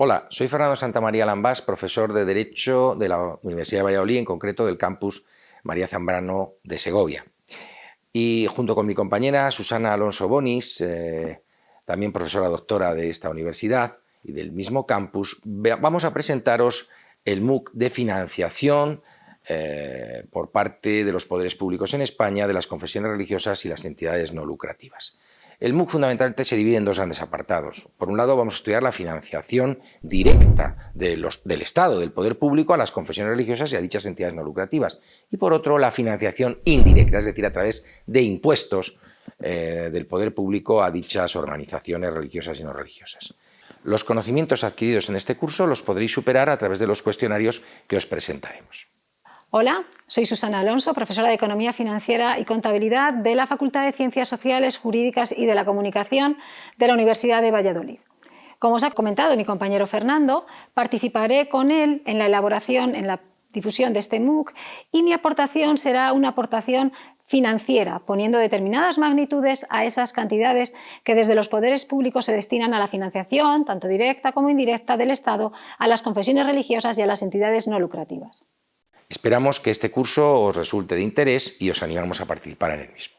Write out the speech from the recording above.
Hola, soy Fernando Santamaría Lambás, profesor de Derecho de la Universidad de Valladolid, en concreto del campus María Zambrano de Segovia. Y junto con mi compañera Susana Alonso Bonis, eh, también profesora doctora de esta universidad y del mismo campus, vamos a presentaros el MOOC de financiación eh, por parte de los poderes públicos en España, de las confesiones religiosas y las entidades no lucrativas. El MOOC fundamentalmente se divide en dos grandes apartados. Por un lado vamos a estudiar la financiación directa del Estado, del poder público, a las confesiones religiosas y a dichas entidades no lucrativas. Y por otro, la financiación indirecta, es decir, a través de impuestos eh, del poder público a dichas organizaciones religiosas y no religiosas. Los conocimientos adquiridos en este curso los podréis superar a través de los cuestionarios que os presentaremos. Hola, soy Susana Alonso, profesora de Economía Financiera y Contabilidad de la Facultad de Ciencias Sociales, Jurídicas y de la Comunicación de la Universidad de Valladolid. Como os ha comentado mi compañero Fernando, participaré con él en la elaboración, en la difusión de este MOOC y mi aportación será una aportación financiera, poniendo determinadas magnitudes a esas cantidades que desde los poderes públicos se destinan a la financiación, tanto directa como indirecta, del Estado, a las confesiones religiosas y a las entidades no lucrativas. Esperamos que este curso os resulte de interés y os animamos a participar en el mismo.